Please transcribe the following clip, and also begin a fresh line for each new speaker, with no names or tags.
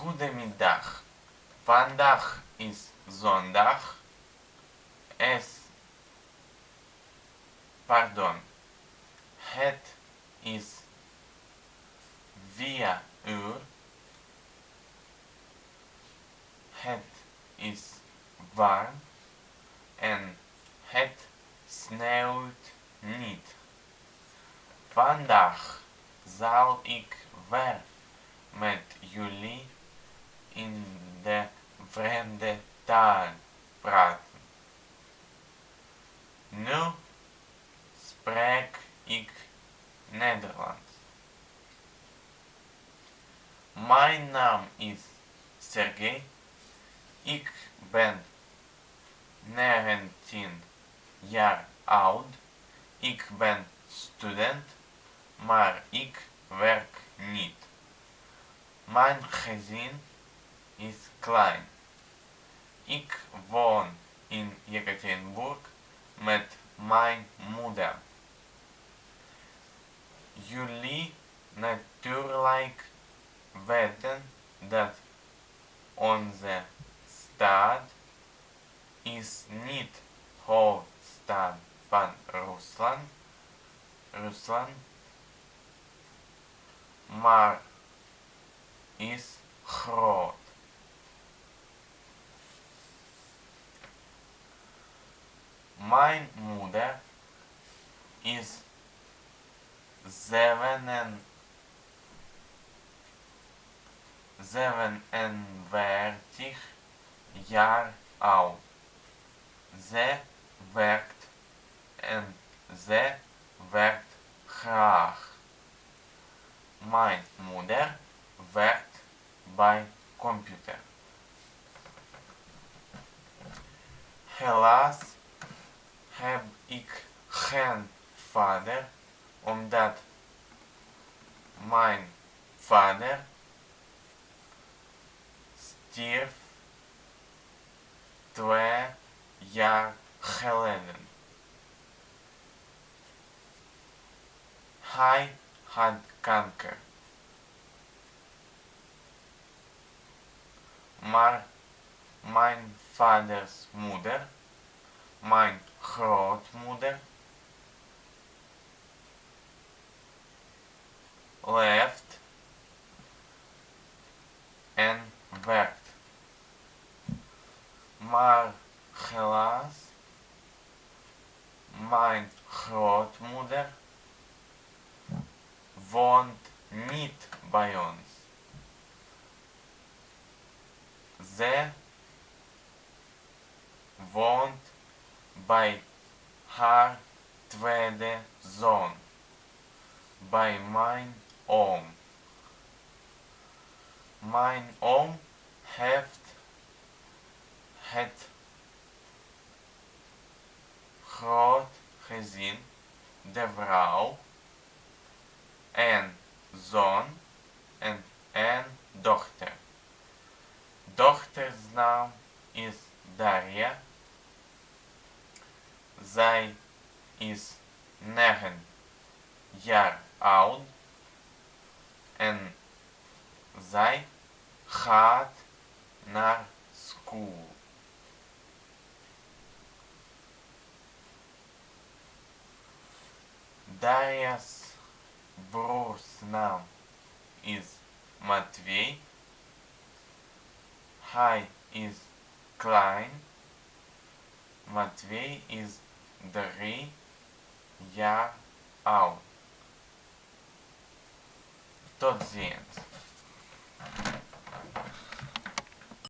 Goedemiddag. Vandaag is zondag. Es. Pardon. Het is vier uur. Het is warm en het sneeuwt niet. Vandaag zal ik weer met jullie in de vreemde taal praten. Nu spreek ik Nederlands. Mijn naam is Sergej. Ik ben 19 jaar oud. Ik ben student, maar ik werk niet. Mijn gezin is klein. Ik woon in Yekaterinburg met mijn moeder. Jullie natuurlijk weten dat onze stad is niet hoofdstad van Rusland, Rusland, maar is groot. Mijn moeder is zeven zevenenveertig jaar oud. Ze werkt en ze werkt graag. Mijn moeder werkt bij computer. Helaas heb ik geen vader omdat mijn vader stierf twee jaar geleden. Hij had kanker. Maar mijn vaders moeder, mijn grootmoeder, leeft en werkt. Maar helaas, mijn grootmoeder woont niet bij ons. Ze woont bij haar tweede zoon, bij mijn oom. Mijn oom heeft het groot gezin, de vrouw, en zoon en een dochter. Dochters naam is Zij is negen jaar oud en zij gaat naar school. Daria's broers naam is Matvey. Hij is klein. Matvey is drie jaar oud. Tot ziens.